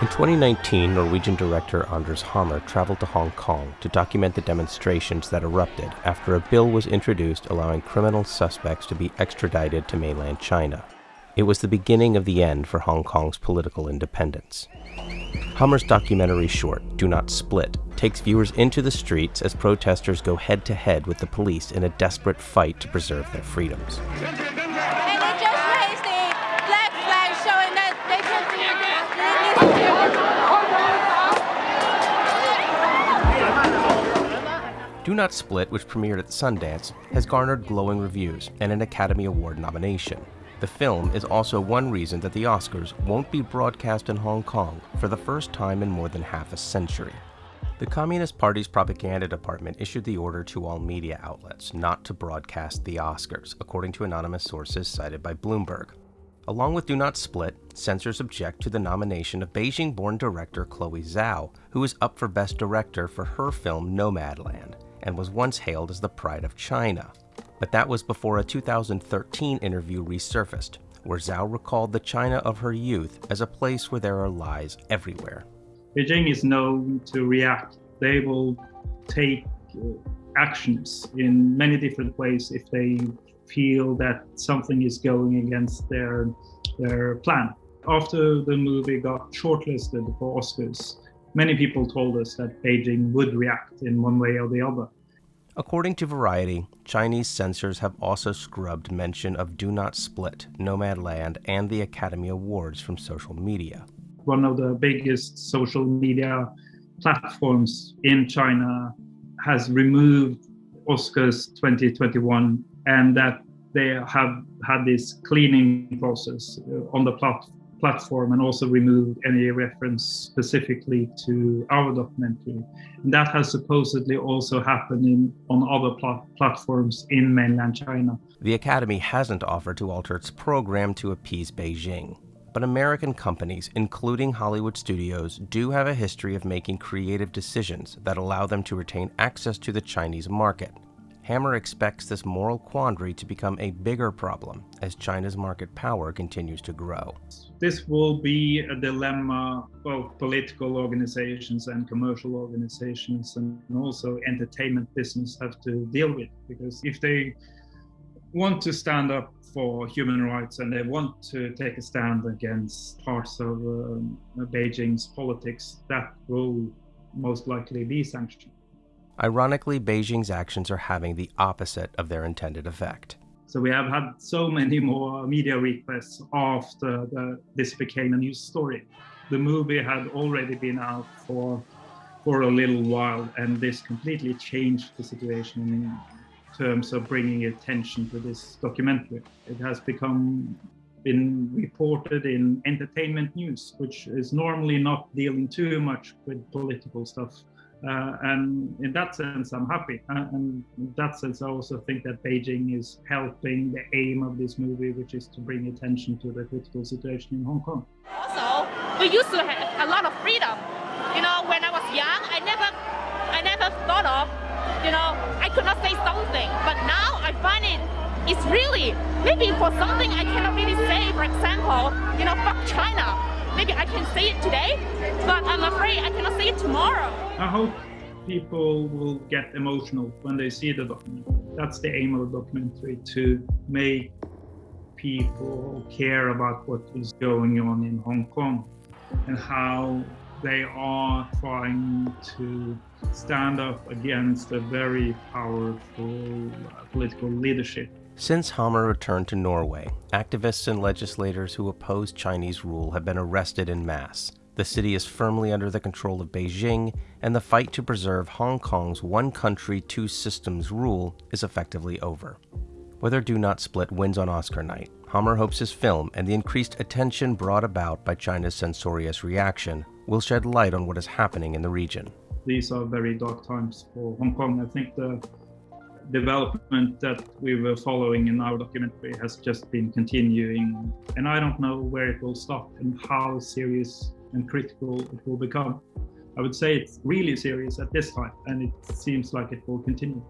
In 2019, Norwegian director Anders Hammer traveled to Hong Kong to document the demonstrations that erupted after a bill was introduced allowing criminal suspects to be extradited to mainland China. It was the beginning of the end for Hong Kong's political independence. Hammer's documentary short, Do Not Split, takes viewers into the streets as protesters go head to head with the police in a desperate fight to preserve their freedoms. Do Not Split, which premiered at Sundance, has garnered glowing reviews and an Academy Award nomination. The film is also one reason that the Oscars won't be broadcast in Hong Kong for the first time in more than half a century. The Communist Party's propaganda department issued the order to all media outlets not to broadcast the Oscars, according to anonymous sources cited by Bloomberg. Along with Do Not Split, censors object to the nomination of Beijing born director Chloe Zhao, who is up for Best Director for her film Nomadland and was once hailed as the pride of China. But that was before a 2013 interview resurfaced, where Zhao recalled the China of her youth as a place where there are lies everywhere. Beijing is known to react. They will take uh, actions in many different ways if they feel that something is going against their their plan. After the movie got shortlisted for Oscars, many people told us that Beijing would react in one way or the other. According to Variety, Chinese censors have also scrubbed mention of Do Not Split, Nomadland, and the Academy Awards from social media. One of the biggest social media platforms in China has removed Oscars 2021 and that they have had this cleaning process uh, on the platform platform and also removed any reference specifically to our documentary. And that has supposedly also happened in, on other pl platforms in mainland China. The Academy hasn't offered to alter its program to appease Beijing. But American companies, including Hollywood studios, do have a history of making creative decisions that allow them to retain access to the Chinese market. Hammer expects this moral quandary to become a bigger problem as China's market power continues to grow. This will be a dilemma both political organizations and commercial organizations and also entertainment business have to deal with because if they want to stand up for human rights and they want to take a stand against parts of um, Beijing's politics, that will most likely be sanctioned. Ironically, Beijing's actions are having the opposite of their intended effect. So we have had so many more media requests after the, this became a news story. The movie had already been out for for a little while, and this completely changed the situation in terms of bringing attention to this documentary. It has become been reported in entertainment news, which is normally not dealing too much with political stuff. Uh, and in that sense, I'm happy. Uh, and in that sense, I also think that Beijing is helping the aim of this movie, which is to bring attention to the critical situation in Hong Kong. Also, we used to have a lot of freedom. You know, when I was young, I never, I never thought of, you know, I could not say something. But now I find it, it's really, maybe for something I cannot really say, for example, you know, fuck China I can say it today, but I'm afraid I cannot say it tomorrow. I hope people will get emotional when they see the documentary. That's the aim of the documentary, to make people care about what is going on in Hong Kong and how they are trying to stand up against a very powerful uh, political leadership since Hammer returned to Norway, activists and legislators who oppose Chinese rule have been arrested in mass. The city is firmly under the control of Beijing, and the fight to preserve Hong Kong's one country, two systems rule is effectively over. Whether Do Not Split wins on Oscar night, Hammer hopes his film and the increased attention brought about by China's censorious reaction will shed light on what is happening in the region. These are very dark times for Hong Kong. I think the development that we were following in our documentary has just been continuing. And I don't know where it will stop and how serious and critical it will become. I would say it's really serious at this time, and it seems like it will continue.